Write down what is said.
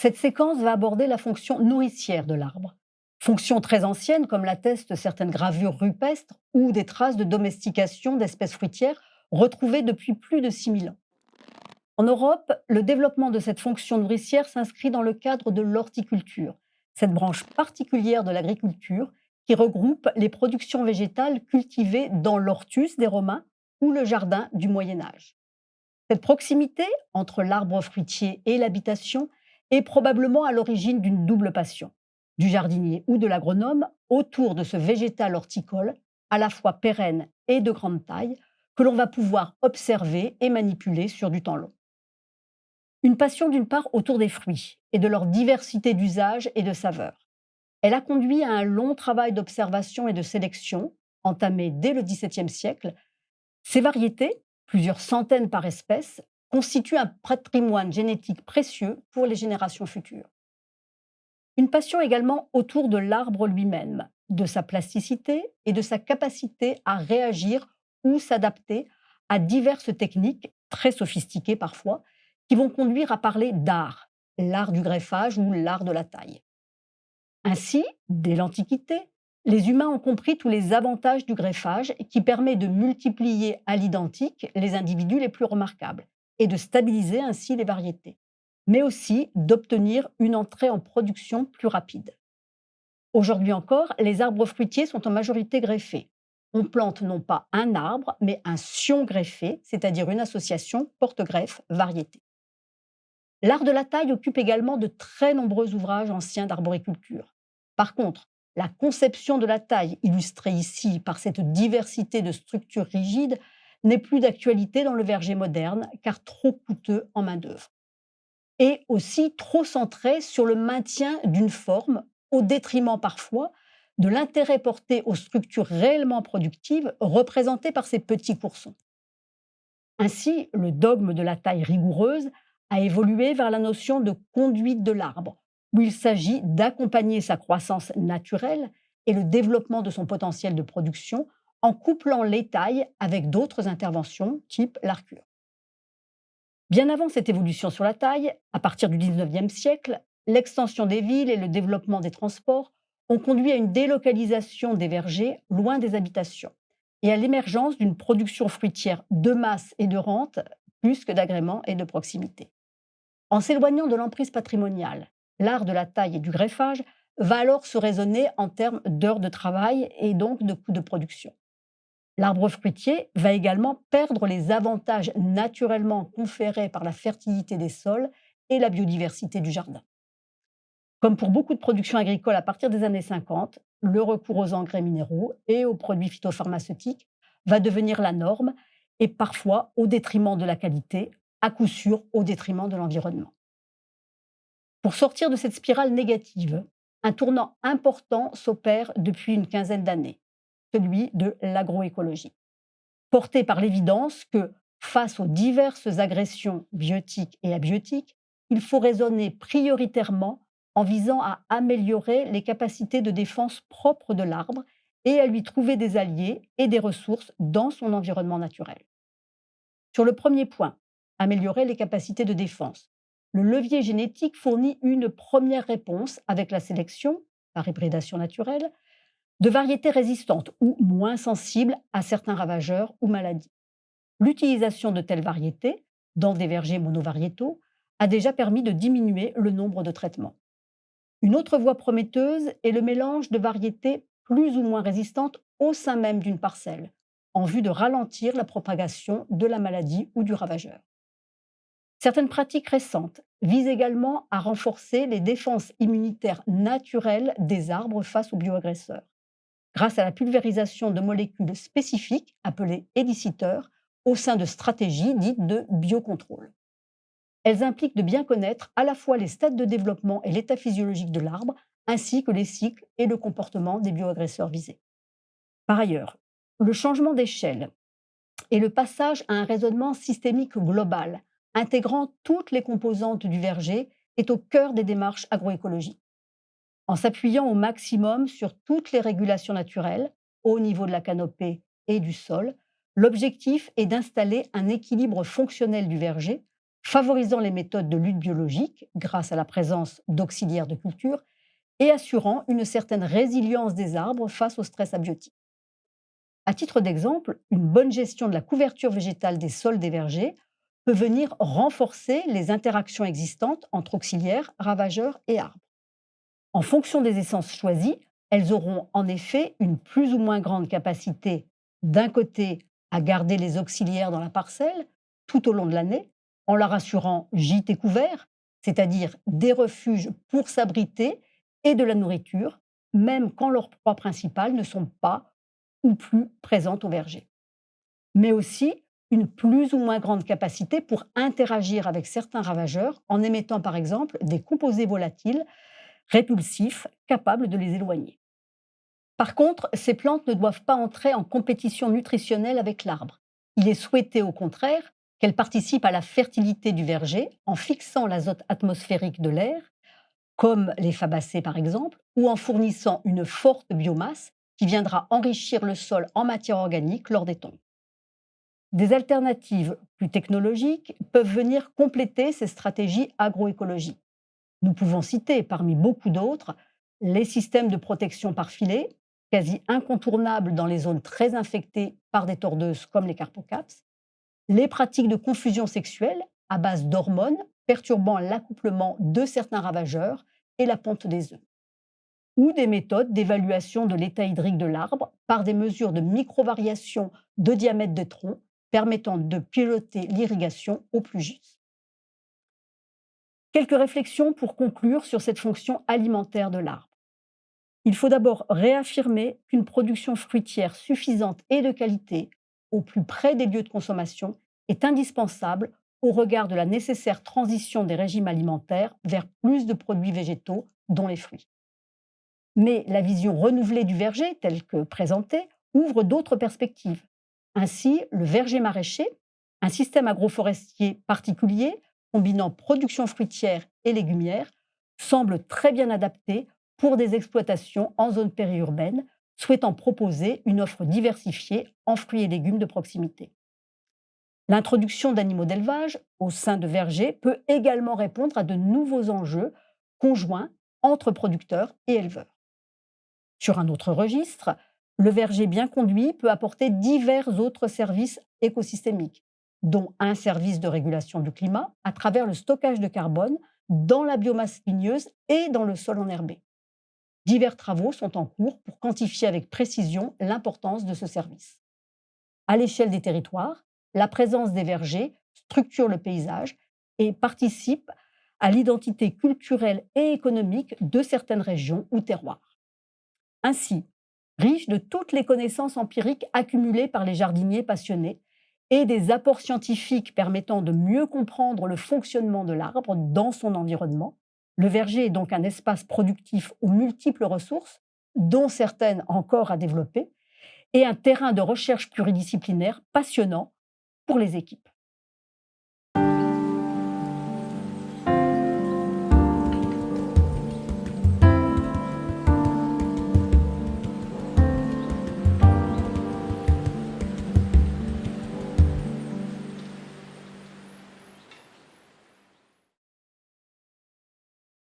Cette séquence va aborder la fonction nourricière de l'arbre. Fonction très ancienne, comme l'attestent certaines gravures rupestres ou des traces de domestication d'espèces fruitières retrouvées depuis plus de 6000 ans. En Europe, le développement de cette fonction nourricière s'inscrit dans le cadre de l'horticulture, cette branche particulière de l'agriculture qui regroupe les productions végétales cultivées dans l'ortus des Romains ou le jardin du Moyen Âge. Cette proximité entre l'arbre fruitier et l'habitation est probablement à l'origine d'une double passion, du jardinier ou de l'agronome autour de ce végétal horticole, à la fois pérenne et de grande taille, que l'on va pouvoir observer et manipuler sur du temps long. Une passion d'une part autour des fruits et de leur diversité d'usages et de saveurs. Elle a conduit à un long travail d'observation et de sélection, entamé dès le XVIIe siècle. Ces variétés, plusieurs centaines par espèce, constituent un patrimoine génétique précieux pour les générations futures. Une passion également autour de l'arbre lui-même, de sa plasticité et de sa capacité à réagir ou s'adapter à diverses techniques, très sophistiquées parfois, qui vont conduire à parler d'art, l'art du greffage ou l'art de la taille. Ainsi, dès l'Antiquité, les humains ont compris tous les avantages du greffage qui permet de multiplier à l'identique les individus les plus remarquables et de stabiliser ainsi les variétés, mais aussi d'obtenir une entrée en production plus rapide. Aujourd'hui encore, les arbres fruitiers sont en majorité greffés. On plante non pas un arbre, mais un sion greffé, c'est-à-dire une association porte-greffe-variété. L'art de la taille occupe également de très nombreux ouvrages anciens d'arboriculture. Par contre, la conception de la taille, illustrée ici par cette diversité de structures rigides, n'est plus d'actualité dans le verger moderne, car trop coûteux en main-d'œuvre. Et aussi trop centré sur le maintien d'une forme, au détriment parfois de l'intérêt porté aux structures réellement productives représentées par ces petits coursons. Ainsi, le dogme de la taille rigoureuse a évolué vers la notion de conduite de l'arbre, où il s'agit d'accompagner sa croissance naturelle et le développement de son potentiel de production en couplant les tailles avec d'autres interventions type l'arcure. Bien avant cette évolution sur la taille, à partir du 19e siècle, l'extension des villes et le développement des transports ont conduit à une délocalisation des vergers loin des habitations et à l'émergence d'une production fruitière de masse et de rente plus que d'agrément et de proximité. En s'éloignant de l'emprise patrimoniale, l'art de la taille et du greffage va alors se raisonner en termes d'heures de travail et donc de coûts de production. L'arbre fruitier va également perdre les avantages naturellement conférés par la fertilité des sols et la biodiversité du jardin. Comme pour beaucoup de productions agricoles à partir des années 50, le recours aux engrais minéraux et aux produits phytopharmaceutiques va devenir la norme et parfois au détriment de la qualité, à coup sûr au détriment de l'environnement. Pour sortir de cette spirale négative, un tournant important s'opère depuis une quinzaine d'années, celui de l'agroécologie. Porté par l'évidence que, face aux diverses agressions biotiques et abiotiques, il faut raisonner prioritairement en visant à améliorer les capacités de défense propres de l'arbre et à lui trouver des alliés et des ressources dans son environnement naturel. Sur le premier point, améliorer les capacités de défense. Le levier génétique fournit une première réponse avec la sélection, par hybridation naturelle, de variétés résistantes ou moins sensibles à certains ravageurs ou maladies. L'utilisation de telles variétés, dans des vergers monovariétaux, a déjà permis de diminuer le nombre de traitements. Une autre voie prometteuse est le mélange de variétés plus ou moins résistantes au sein même d'une parcelle, en vue de ralentir la propagation de la maladie ou du ravageur. Certaines pratiques récentes visent également à renforcer les défenses immunitaires naturelles des arbres face aux bioagresseurs, grâce à la pulvérisation de molécules spécifiques appelées éliciteurs au sein de stratégies dites de biocontrôle. Elles impliquent de bien connaître à la fois les stades de développement et l'état physiologique de l'arbre, ainsi que les cycles et le comportement des bioagresseurs visés. Par ailleurs, le changement d'échelle et le passage à un raisonnement systémique global intégrant toutes les composantes du verger, est au cœur des démarches agroécologiques. En s'appuyant au maximum sur toutes les régulations naturelles, au niveau de la canopée et du sol, l'objectif est d'installer un équilibre fonctionnel du verger favorisant les méthodes de lutte biologique grâce à la présence d'auxiliaires de culture et assurant une certaine résilience des arbres face au stress abiotique. À titre d'exemple, une bonne gestion de la couverture végétale des sols des vergers peut venir renforcer les interactions existantes entre auxiliaires, ravageurs et arbres. En fonction des essences choisies, elles auront en effet une plus ou moins grande capacité d'un côté à garder les auxiliaires dans la parcelle tout au long de l'année, en leur assurant gîtes et couverts, c'est-à-dire des refuges pour s'abriter et de la nourriture, même quand leurs proies principales ne sont pas ou plus présentes au verger. Mais aussi une plus ou moins grande capacité pour interagir avec certains ravageurs en émettant par exemple des composés volatiles répulsifs capables de les éloigner. Par contre, ces plantes ne doivent pas entrer en compétition nutritionnelle avec l'arbre. Il est souhaité au contraire qu'elles participent à la fertilité du verger en fixant l'azote atmosphérique de l'air, comme les fabacées par exemple, ou en fournissant une forte biomasse qui viendra enrichir le sol en matière organique lors des tombes. Des alternatives plus technologiques peuvent venir compléter ces stratégies agroécologiques. Nous pouvons citer, parmi beaucoup d'autres, les systèmes de protection par filet, quasi incontournables dans les zones très infectées par des tordeuses comme les carpocaps, les pratiques de confusion sexuelle à base d'hormones perturbant l'accouplement de certains ravageurs et la ponte des œufs, ou des méthodes d'évaluation de l'état hydrique de l'arbre par des mesures de micro-variation de diamètre de tronc permettant de piloter l'irrigation au plus juste. Quelques réflexions pour conclure sur cette fonction alimentaire de l'arbre. Il faut d'abord réaffirmer qu'une production fruitière suffisante et de qualité, au plus près des lieux de consommation, est indispensable au regard de la nécessaire transition des régimes alimentaires vers plus de produits végétaux, dont les fruits. Mais la vision renouvelée du verger, telle que présentée, ouvre d'autres perspectives. Ainsi, le verger maraîcher, un système agroforestier particulier combinant production fruitière et légumière, semble très bien adapté pour des exploitations en zone périurbaine souhaitant proposer une offre diversifiée en fruits et légumes de proximité. L'introduction d'animaux d'élevage au sein de vergers peut également répondre à de nouveaux enjeux conjoints entre producteurs et éleveurs. Sur un autre registre, le verger bien conduit peut apporter divers autres services écosystémiques, dont un service de régulation du climat à travers le stockage de carbone dans la biomasse ligneuse et dans le sol enherbé. Divers travaux sont en cours pour quantifier avec précision l'importance de ce service. À l'échelle des territoires, la présence des vergers structure le paysage et participe à l'identité culturelle et économique de certaines régions ou terroirs. Ainsi, riche de toutes les connaissances empiriques accumulées par les jardiniers passionnés et des apports scientifiques permettant de mieux comprendre le fonctionnement de l'arbre dans son environnement. Le verger est donc un espace productif aux multiples ressources, dont certaines encore à développer, et un terrain de recherche pluridisciplinaire passionnant pour les équipes.